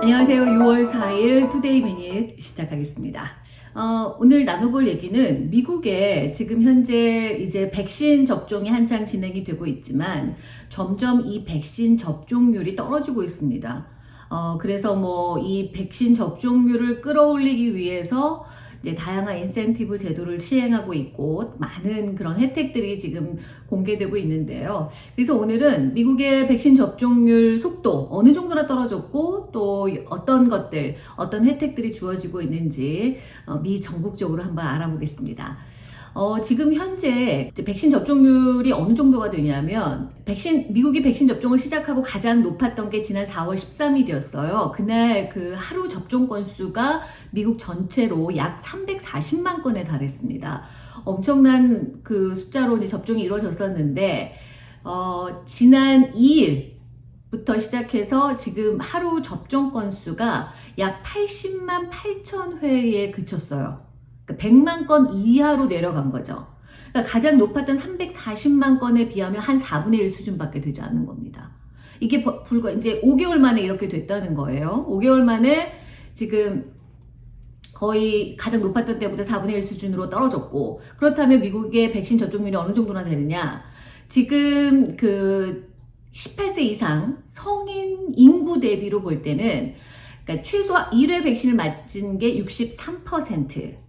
안녕하세요. 6월 4일 Today Minute 시작하겠습니다. 어, 오늘 나눠볼 얘기는 미국에 지금 현재 이제 백신 접종이 한창 진행이 되고 있지만 점점 이 백신 접종률이 떨어지고 있습니다. 어, 그래서 뭐 이 백신 접종률을 끌어올리기 위해서 이제 다양한 인센티브 제도를 시행하고 있고 많은 그런 혜택들이 지금 공개되고 있는데요. 그래서 오늘은 미국의 백신 접종률 속도 어느 정도나 떨어졌고 또 어떤 것들, 어떤 혜택들이 주어지고 있는지 어, 미 전국적으로 한번 알아보겠습니다. 어, 지금 현재 백신 접종률이 어느 정도가 되냐면 백신 미국이 백신 접종을 시작하고 가장 높았던 게 지난 4월 13일이었어요. 그날 그 하루 접종 건수가 미국 전체로 약 340만 건에 달했습니다. 엄청난 그 숫자로 이제 접종이 이루어졌었는데 어, 지난 2일 부터 시작해서 지금 하루 접종 건수가 약 80만 8천 회에 그쳤어요. 그러니까 100만 건 이하로 내려간 거죠. 그러니까 가장 높았던 340만 건에 비하면 한 4분의 1 수준밖에 되지 않는 겁니다. 이게 불과 이제 5개월 만에 이렇게 됐다는 거예요. 5개월 만에 지금 거의 가장 높았던 때보다 4분의 1 수준으로 떨어졌고 그렇다면 미국의 백신 접종률이 어느 정도나 되느냐 지금 그 18세 이상 성인 인구 대비로 볼 때는 그러니까 최소 1회 백신을 맞은 게 63%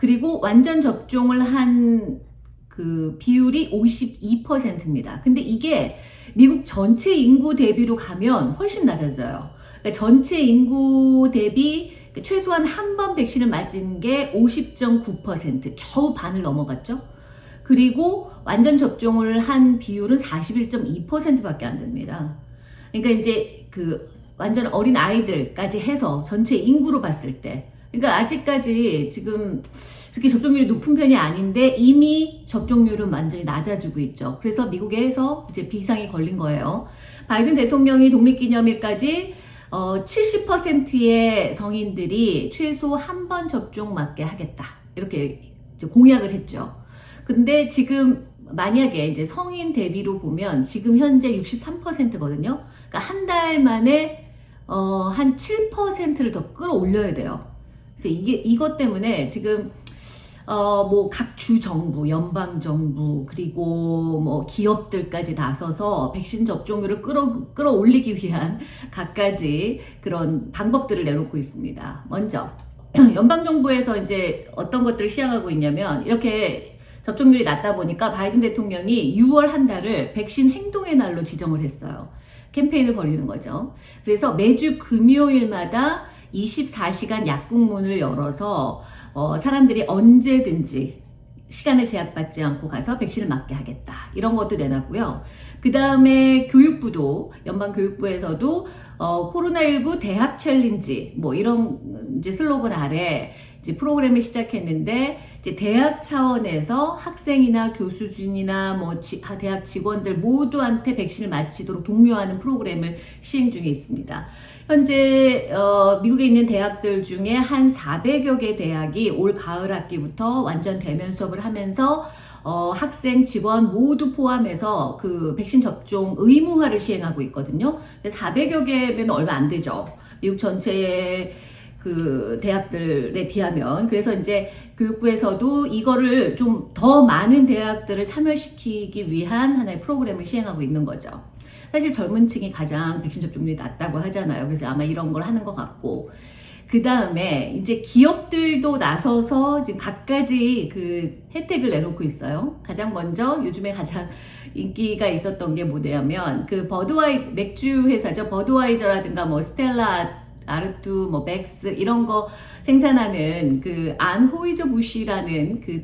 그리고 완전 접종을 한 그 비율이 52%입니다. 근데 이게 미국 전체 인구 대비로 가면 훨씬 낮아져요. 그러니까 전체 인구 대비 최소한 한 번 백신을 맞은 게 50.9% 겨우 반을 넘어갔죠. 그리고 완전 접종을 한 비율은 41.2%밖에 안 됩니다. 그러니까 이제 그 완전 어린 아이들까지 해서 전체 인구로 봤을 때 그러니까 아직까지 지금 그렇게 접종률이 높은 편이 아닌데 이미 접종률은 완전히 낮아지고 있죠. 그래서 미국에서 이제 비상이 걸린 거예요. 바이든 대통령이 독립기념일까지 어, 70%의 성인들이 최소 한 번 접종 맞게 하겠다. 이렇게 공약을 했죠. 근데 지금 만약에 이제 성인 대비로 보면 지금 현재 63%거든요. 그러니까 한 달 만에 어, 한 7%를 더 끌어올려야 돼요. 그래서 이게 이것 때문에 지금 어, 뭐, 각 주 정부, 연방 정부, 그리고 뭐, 기업들까지 나서서 백신 접종률을 끌어, 끌어올리기 위한 각가지 그런 방법들을 내놓고 있습니다. 먼저, 연방 정부에서 이제 어떤 것들을 시행하고 있냐면, 이렇게 접종률이 낮다 보니까 바이든 대통령이 6월 한 달을 백신 행동의 날로 지정을 했어요. 캠페인을 벌이는 거죠. 그래서 매주 금요일마다 24시간 약국문을 열어서 어, 사람들이 언제든지 시간을 제약받지 않고 가서 백신을 맞게 하겠다. 이런 것도 내놨고요. 그 다음에 교육부도, 연방교육부에서도 어, 코로나19 대학 챌린지, 뭐 이런 이제 슬로건 아래 이제 프로그램을 시작했는데, 이제 대학 차원에서 학생이나 교수진이나 뭐 지, 대학 직원들 모두한테 백신을 맞히도록 독려하는 프로그램을 시행 중에 있습니다. 현재 어, 미국에 있는 대학들 중에 한 400여 개 대학이 올 가을 학기부터 완전 대면 수업을 하면서 어, 학생, 직원 모두 포함해서 그 백신 접종 의무화를 시행하고 있거든요. 400여 개면 얼마 안 되죠. 미국 전체의 그 대학들에 비하면 그래서 이제 교육부에서도 이거를 좀 더 많은 대학들을 참여시키기 위한 하나의 프로그램을 시행하고 있는 거죠. 사실 젊은 층이 가장 백신 접종률이 낮다고 하잖아요. 그래서 아마 이런 걸 하는 것 같고 그 다음에 이제 기업들도 나서서 지금 각가지 그 혜택을 내놓고 있어요. 가장 먼저 요즘에 가장 인기가 있었던 게 뭐냐면 그 버드와이 맥주 회사죠. 버드와이저라든가 뭐 스텔라 아르뚜, 뭐 맥스 이런 거 생산하는 그 안호이저 부시라는 그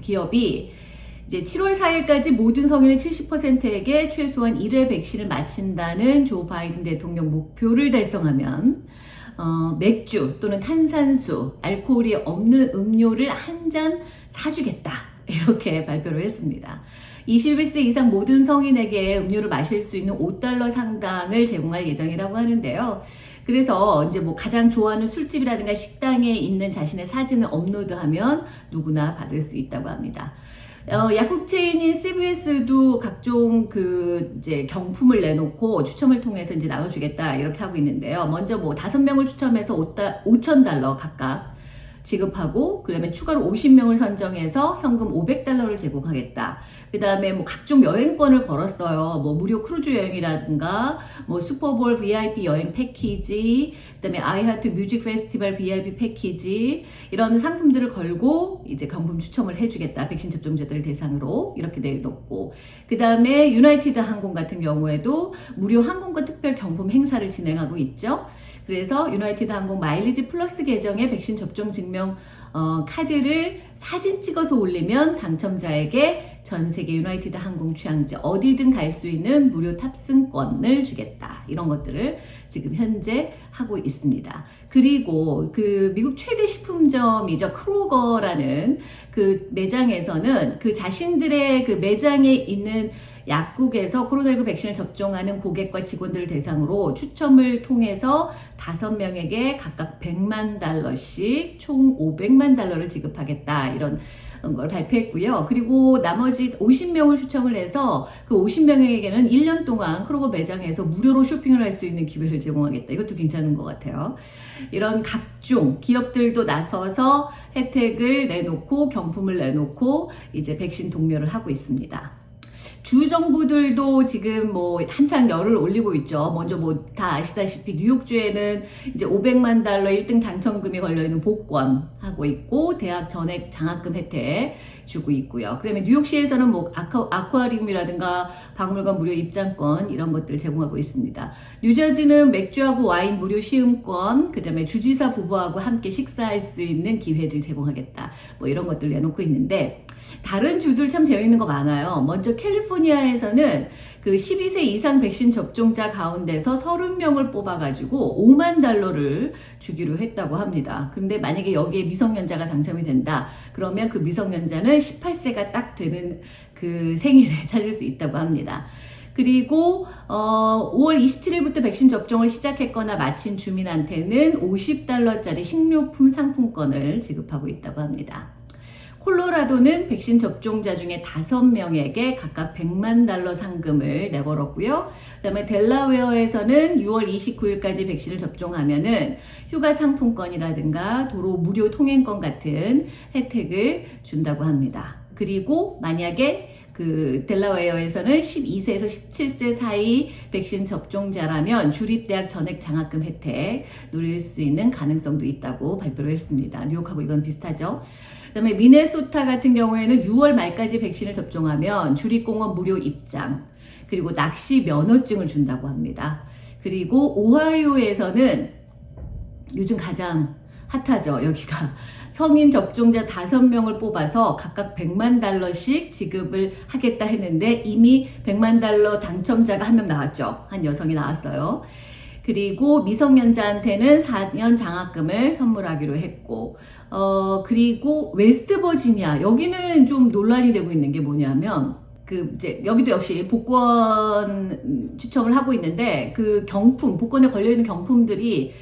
기업이 이제 7월 4일까지 모든 성인의 70%에게 최소한 1회 백신을 맞힌다는 조 바이든 대통령 목표를 달성하면 어, 맥주 또는 탄산수, 알코올이 없는 음료를 한 잔 사주겠다. 이렇게 발표를 했습니다. 21세 이상 모든 성인에게 음료를 마실 수 있는 5달러 상당을 제공할 예정이라고 하는데요. 그래서 이제 뭐 가장 좋아하는 술집이라든가 식당에 있는 자신의 사진을 업로드하면 누구나 받을 수 있다고 합니다. 어, 약국 체인인 CVS도 각종 그 이제 경품을 내놓고 추첨을 통해서 이제 나눠주겠다 이렇게 하고 있는데요. 먼저 뭐 다섯 명을 추첨해서 5천 달러 각각 지급하고 그러면 추가로 50명을 선정해서 현금 500달러를 제공하겠다. 그 다음에 뭐 각종 여행권을 걸었어요. 뭐 무료 크루즈 여행이라든가 뭐 슈퍼볼 VIP 여행 패키지, 그 다음에 아이하트 뮤직 페스티벌 VIP 패키지 이런 상품들을 걸고 이제 경품 추첨을 해주겠다. 백신 접종자들을 대상으로 이렇게 내놓고 그 다음에 유나이티드 항공 같은 경우에도 무료 항공권 특별 경품 행사를 진행하고 있죠. 그래서 유나이티드 항공 마일리지 플러스 계정에 백신 접종 증명 어, 카드를 사진 찍어서 올리면 당첨자에게 전 세계 유나이티드 항공 취항지 어디든 갈 수 있는 무료 탑승권을 주겠다. 이런 것들을 지금 현재 하고 있습니다. 그리고 그 미국 최대 식품점이죠. 크로거라는 그 매장에서는 그 자신들의 그 매장에 있는 약국에서 코로나19 백신을 접종하는 고객과 직원들을 대상으로 추첨을 통해서 5명에게 각각 100만 달러씩 총 500만 달러를 지급하겠다. 이런 걸 발표했고요. 그리고 나머지 50명을 추첨을 해서 그 50명에게는 1년 동안 크로거 매장에서 무료로 쇼핑을 할 수 있는 기회를 제공하겠다. 이것도 괜찮은 것 같아요. 이런 각종 기업들도 나서서 혜택을 내놓고 경품을 내놓고 이제 백신 동료를 하고 있습니다. 주 정부들도 지금 뭐 한창 열을 올리고 있죠. 먼저 뭐 다 아시다시피 뉴욕주에는 이제 500만 달러 1등 당첨금이 걸려있는 복권 하고 있고 대학 전액 장학금 혜택 주고 있고요. 그러면 뉴욕시에서는 뭐 아쿠, 아쿠아리움이라든가 박물관 무료 입장권 이런 것들 제공하고 있습니다. 뉴저지는 맥주하고 와인 무료 시음권, 그 다음에 주지사 부부하고 함께 식사할 수 있는 기회를 제공하겠다. 뭐 이런 것들 내놓고 있는데 다른 주들 참 재밌는 거 많아요. 먼저 캘리포니아 에서는 그 12세 이상 백신 접종자 가운데서 30명을 뽑아가지고 5만 달러를 주기로 했다고 합니다. 근데 만약에 여기에 미성년자가 당첨이 된다. 그러면 그 미성년자는 18세가 딱 되는 그 생일에 찾을 수 있다고 합니다. 그리고 어, 5월 27일부터 백신 접종을 시작했거나 마친 주민한테는 50달러짜리 식료품 상품권을 지급하고 있다고 합니다. 콜로라도는 백신 접종자 중에 5명에게 각각 100만 달러 상금을 내걸었고요. 그 다음에 델라웨어에서는 6월 29일까지 백신을 접종하면 은 휴가 상품권이라든가 도로 무료 통행권 같은 혜택을 준다고 합니다. 그리고 만약에 그 델라웨어에서는 12세에서 17세 사이 백신 접종자라면 주립대학 전액 장학금 혜택 누릴 수 있는 가능성도 있다고 발표를 했습니다. 뉴욕하고 이건 비슷하죠. 그다음에 미네소타 같은 경우에는 6월 말까지 백신을 접종하면 주립공원 무료 입장 그리고 낚시 면허증을 준다고 합니다. 그리고 오하이오에서는 요즘 가장 핫하죠 여기가. 성인 접종자 5명을 뽑아서 각각 100만 달러씩 지급을 하겠다 했는데 이미 100만 달러 당첨자가 한 명 나왔죠. 한 여성이 나왔어요 그리고 미성년자한테는 4년 장학금을 선물하기로 했고 어 그리고 웨스트 버지니아 여기는 좀 논란이 되고 있는 게 뭐냐면 그 이제 여기도 역시 복권 추첨을 하고 있는데 그 경품 복권에 걸려 있는 경품들이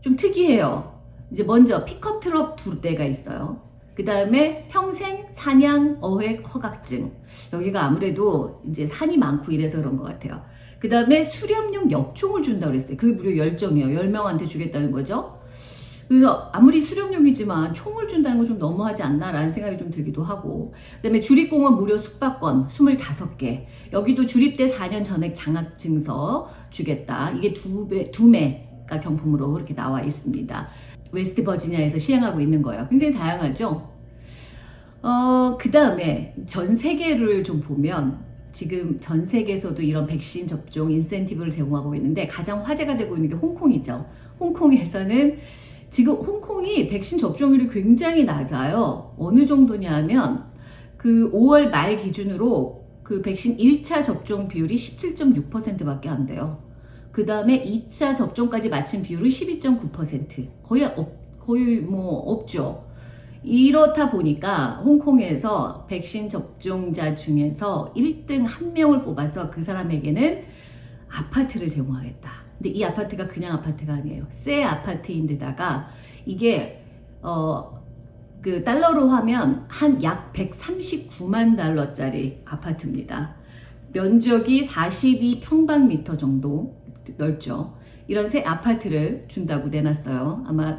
좀 특이해요. 이제 먼저 픽업 트럭 두 대가 있어요. 그 다음에 평생 사냥 어획 허가증. 여기가 아무래도 이제 산이 많고 이래서 그런 것 같아요. 그 다음에 수렵용 엽총을 준다고 그랬어요. 그게 무려 10점이에요. 10명한테 주겠다는 거죠. 그래서 아무리 수렵용이지만 총을 준다는 건 좀 너무하지 않나라는 생각이 좀 들기도 하고 그 다음에 주립공원 무료 숙박권 25개 여기도 주립대 4년 전액 장학증서 주겠다. 이게 두 배, 두 매가 경품으로 그렇게 나와 있습니다. 웨스트 버지니아에서 시행하고 있는 거예요. 굉장히 다양하죠? 어, 그 다음에 전 세계를 좀 보면 지금 전 세계에서도 이런 백신 접종 인센티브를 제공하고 있는데 가장 화제가 되고 있는 게 홍콩이죠. 홍콩에서는 지금 홍콩이 백신 접종률이 굉장히 낮아요. 어느 정도냐면 그 5월 말 기준으로 그 백신 1차 접종 비율이 17.6%밖에 안 돼요. 그 다음에 2차 접종까지 마친 비율은 12.9% 거의 없, 거의 뭐 없죠. 이렇다 보니까 홍콩에서 백신 접종자 중에서 1등 한 명을 뽑아서 그 사람에게는 아파트를 제공하겠다. 근데 이 아파트가 그냥 아파트가 아니에요. 새 아파트인데다가 이게 어 그 달러로 하면 한 약 139만 달러짜리 아파트입니다. 면적이 42평방미터 정도 넓죠. 이런 새 아파트를 준다고 내놨어요. 아마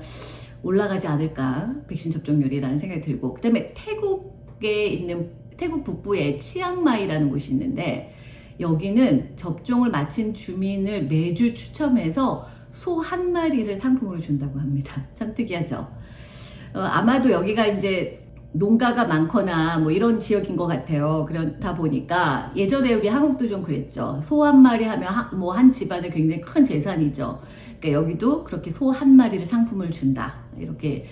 올라가지 않을까 백신 접종률이라는 생각이 들고 그 다음에 태국에 있는 태국 북부에 치앙마이라는 곳이 있는데 여기는 접종을 마친 주민을 매주 추첨해서 소 한 마리를 상품으로 준다고 합니다. 참 특이하죠. 어, 아마도 여기가 이제 농가가 많거나 뭐 이런 지역인 것 같아요. 그렇다 보니까 예전에 우리 한국도 좀 그랬죠. 소 한 마리 하면 뭐 한 집안의 굉장히 큰 재산이죠. 그러니까 여기도 그렇게 소 한 마리를 상품을 준다. 이렇게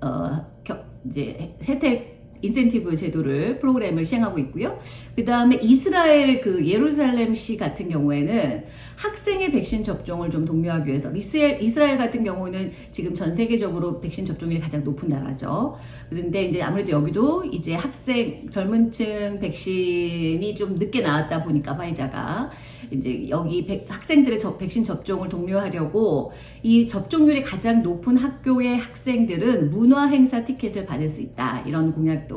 어, 겨, 이제 혜택 인센티브 제도를 프로그램을 시행하고 있고요. 그 다음에 이스라엘 그 예루살렘시 같은 경우에는 학생의 백신 접종을 좀 독려하기 위해서 이스라엘, 이스라엘 같은 경우는 지금 전 세계적으로 백신 접종률이 가장 높은 나라죠. 그런데 이제 아무래도 여기도 이제 학생 젊은 층 백신이 좀 늦게 나왔다 보니까 화이자가 이제 여기 백, 학생들의 저, 백신 접종을 독려하려고 이 접종률이 가장 높은 학교의 학생들은 문화 행사 티켓을 받을 수 있다 이런 공약도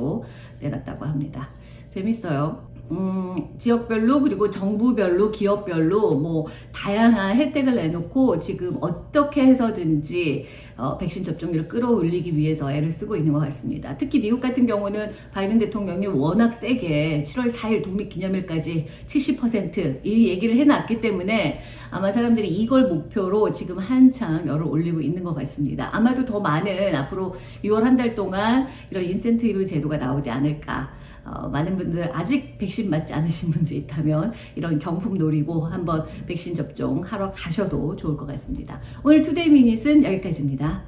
내놨다고 합니다. 재밌어요. 음, 지역별로 그리고 정부별로 기업별로 뭐 다양한 혜택을 내놓고 지금 어떻게 해서든지 어, 백신 접종률을 끌어올리기 위해서 애를 쓰고 있는 것 같습니다. 특히 미국 같은 경우는 바이든 대통령이 워낙 세게 7월 4일 독립기념일까지 70%이 얘기를 해놨기 때문에 아마 사람들이 이걸 목표로 지금 한창 열을 올리고 있는 것 같습니다. 아마도 더 많은 앞으로 6월 한 달 동안 이런 인센티브 제도가 나오지 않을까 어, 많은 분들 아직 백신 맞지 않으신 분들 있다면 이런 경품 노리고 한번 백신 접종 하러 가셔도 좋을 것 같습니다. 오늘 Today Minute은 여기까지입니다.